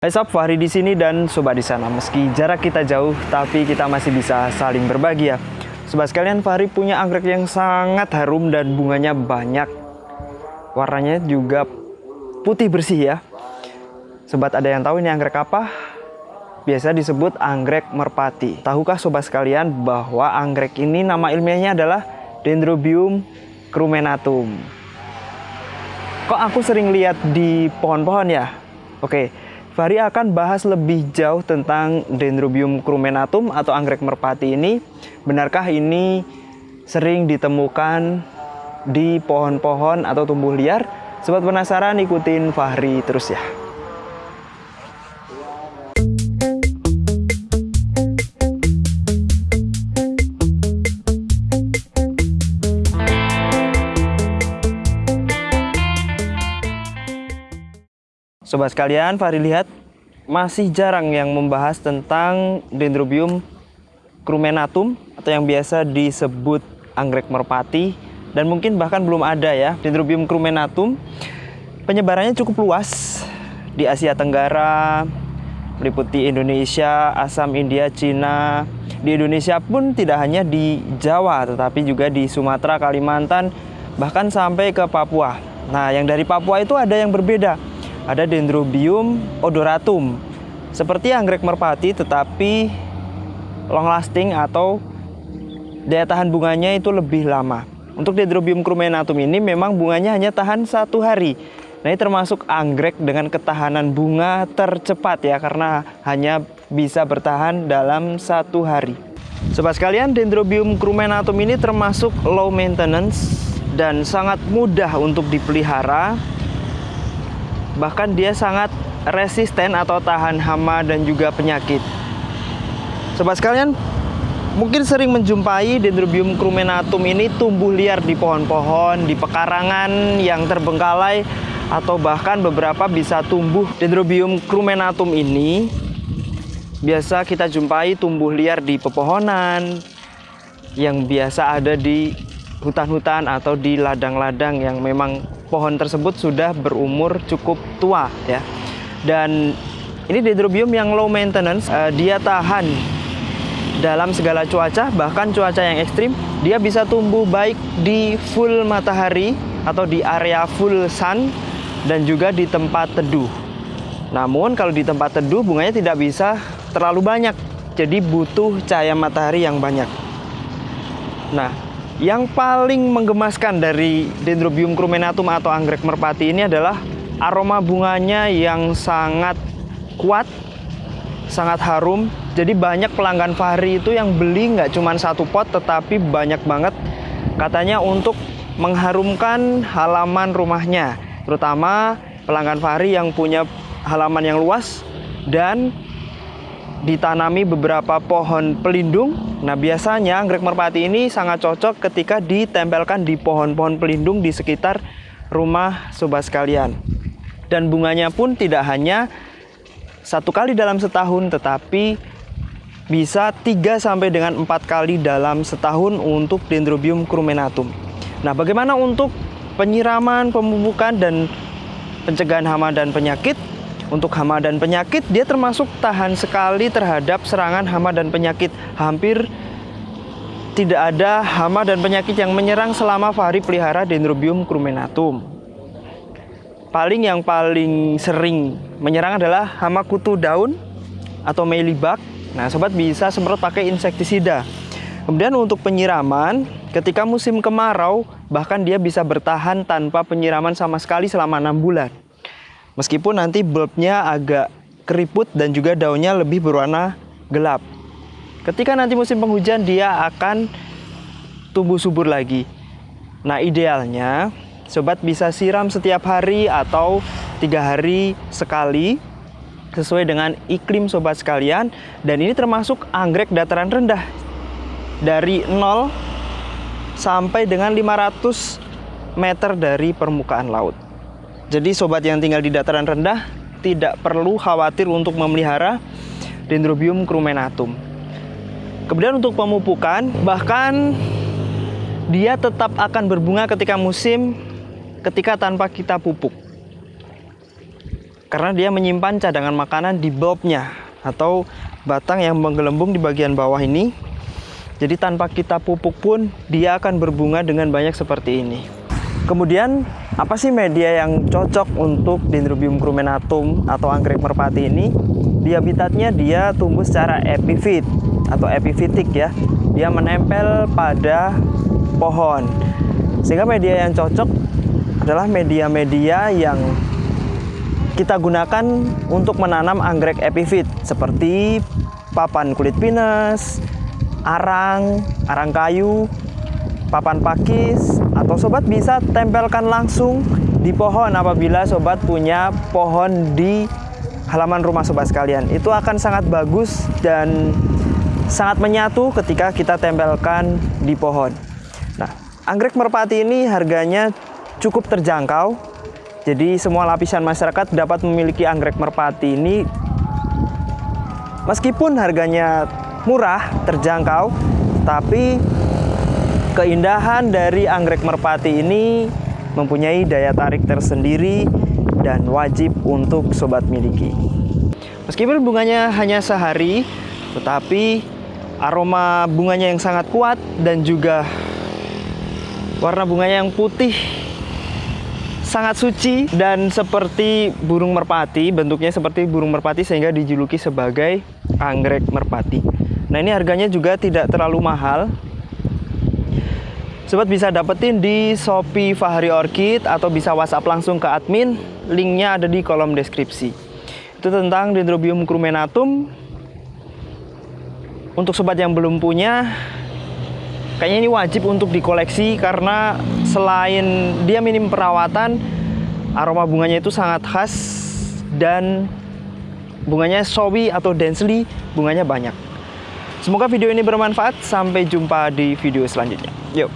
Hai sob, Fahri di sini dan sobat di sana. Meski jarak kita jauh, tapi kita masih bisa saling berbagi ya. Sobat sekalian, Fahri punya anggrek yang sangat harum dan bunganya banyak. Warnanya juga putih bersih ya. Sobat ada yang tahu ini anggrek apa? Biasa disebut anggrek merpati. Tahukah sobat sekalian bahwa anggrek ini nama ilmiahnya adalah Dendrobium crumenatum. Kok aku sering lihat di pohon-pohon ya? Oke, Fahri akan bahas lebih jauh tentang Dendrobium crumenatum atau anggrek merpati ini. Benarkah ini sering ditemukan di pohon-pohon atau tumbuh liar? Sobat penasaran ikutin Fahri terus ya. Sobat sekalian, Fahri lihat masih jarang yang membahas tentang Dendrobium crumenatum atau yang biasa disebut anggrek merpati dan mungkin bahkan belum ada ya Dendrobium crumenatum. Penyebarannya cukup luas di Asia Tenggara, meliputi Indonesia, Assam, India, Cina. Di Indonesia pun tidak hanya di Jawa tetapi juga di Sumatera, Kalimantan, bahkan sampai ke Papua. Nah, yang dari Papua itu ada yang berbeda ada Dendrobium odoratum. Seperti anggrek merpati tetapi long lasting atau daya tahan bunganya itu lebih lama. Untuk Dendrobium crumenatum ini memang bunganya hanya tahan satu hari. Nah ini termasuk anggrek dengan ketahanan bunga tercepat ya karena hanya bisa bertahan dalam satu hari. Sobat sekalian, Dendrobium crumenatum ini termasuk low maintenance dan sangat mudah untuk dipelihara bahkan dia sangat resisten atau tahan hama dan juga penyakit. Sobat sekalian, mungkin sering menjumpai Dendrobium crumenatum ini tumbuh liar di pohon-pohon, di pekarangan yang terbengkalai atau bahkan beberapa bisa tumbuh Dendrobium crumenatum ini biasa kita jumpai tumbuh liar di pepohonan yang biasa ada di hutan-hutan atau di ladang-ladang yang memang pohon tersebut sudah berumur cukup tua ya. Dan ini dendrobium yang low maintenance, uh, dia tahan dalam segala cuaca, bahkan cuaca yang ekstrim, dia bisa tumbuh baik di full matahari atau di area full sun dan juga di tempat teduh. Namun kalau di tempat teduh bunganya tidak bisa terlalu banyak, jadi butuh cahaya matahari yang banyak. Nah, yang paling menggemaskan dari Dendrobium crumenatum atau anggrek merpati ini adalah aroma bunganya yang sangat kuat, sangat harum. Jadi banyak pelanggan Fahri itu yang beli nggak cuma satu pot tetapi banyak banget katanya untuk mengharumkan halaman rumahnya. Terutama pelanggan Fahri yang punya halaman yang luas dan ditanami beberapa pohon pelindung. Nah, biasanya anggrek merpati ini sangat cocok ketika ditempelkan di pohon-pohon pelindung di sekitar rumah sobat sekalian. Dan bunganya pun tidak hanya satu kali dalam setahun, tetapi bisa 3 sampai dengan 4 kali dalam setahun untuk Dendrobium crumenatum. Nah, bagaimana untuk penyiraman, pemupukan dan pencegahan hama dan penyakit? Untuk hama dan penyakit, dia termasuk tahan sekali terhadap serangan hama dan penyakit. Hampir tidak ada hama dan penyakit yang menyerang selama Fahri pelihara Dendrobium crumenatum. Paling yang paling sering menyerang adalah hama kutu daun atau mealybug. Nah, sobat bisa semprot pakai insektisida. Kemudian untuk penyiraman, ketika musim kemarau, bahkan dia bisa bertahan tanpa penyiraman sama sekali selama enam bulan. Meskipun nanti bulbnya agak keriput dan juga daunnya lebih berwarna gelap. Ketika nanti musim penghujan dia akan tumbuh subur lagi. Nah idealnya sobat bisa siram setiap hari atau tiga hari sekali sesuai dengan iklim sobat sekalian dan ini termasuk anggrek dataran rendah dari 0 sampai dengan 500 meter dari permukaan laut. Jadi sobat yang tinggal di dataran rendah tidak perlu khawatir untuk memelihara Dendrobium crumenatum. Kemudian untuk pemupukan, bahkan dia tetap akan berbunga ketika musim ketika tanpa kita pupuk. karena dia menyimpan cadangan makanan di bulbnya atau batang yang menggelembung di bagian bawah ini. Jadi tanpa kita pupuk pun dia akan berbunga dengan banyak seperti ini. Kemudian apa sih media yang cocok untuk Dendrobium crumenatum atau anggrek merpati ini? Di habitatnya dia tumbuh secara epifit atau epifitik ya. Dia menempel pada pohon. Sehingga media yang cocok adalah media-media yang kita gunakan untuk menanam anggrek epifit seperti papan kulit pinus, arang, arang kayu, papan pakis, atau sobat bisa tempelkan langsung di pohon apabila sobat punya pohon di halaman rumah sobat sekalian. Itu akan sangat bagus dan sangat menyatu ketika kita tempelkan di pohon. Nah, anggrek merpati ini harganya cukup terjangkau jadi semua lapisan masyarakat dapat memiliki anggrek merpati ini meskipun harganya murah, terjangkau, tapi keindahan dari anggrek merpati ini mempunyai daya tarik tersendiri dan wajib untuk sobat miliki. Meskipun bunganya hanya sehari, tetapi aroma bunganya yang sangat kuat dan juga warna bunganya yang putih sangat suci dan seperti burung merpati, bentuknya seperti burung merpati sehingga dijuluki sebagai anggrek merpati. Nah, ini harganya juga tidak terlalu mahal. Sobat bisa dapetin di Shopee Fahri Orchid atau bisa WhatsApp langsung ke admin. Linknya ada di kolom deskripsi. Itu tentang Dendrobium crumenatum. Untuk sobat yang belum punya, kayaknya ini wajib untuk dikoleksi karena selain dia minim perawatan aroma bunganya itu sangat khas dan bunganya showy atau densely bunganya banyak semoga video ini bermanfaat sampai jumpa di video selanjutnya yuk